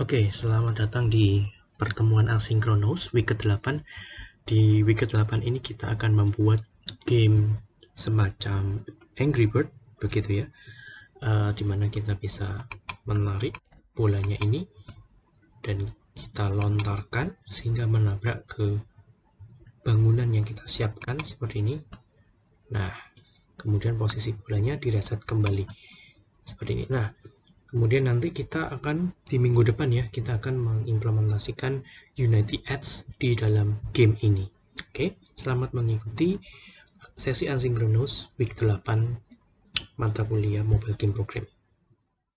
Oke, selamat datang di pertemuan asinkronus week ke-8. Di week ke-8 ini kita akan membuat game semacam Angry Bird, begitu ya. Uh, di mana kita bisa menarik bolanya ini dan kita lontarkan sehingga menabrak ke bangunan yang kita siapkan seperti ini. Nah, kemudian posisi bolanya direset kembali seperti ini. Nah, Kemudian nanti kita akan di minggu depan ya, kita akan mengimplementasikan Unity Ads di dalam game ini. Oke, selamat mengikuti sesi asinkronus week 8 mata kuliah Mobile Game Program.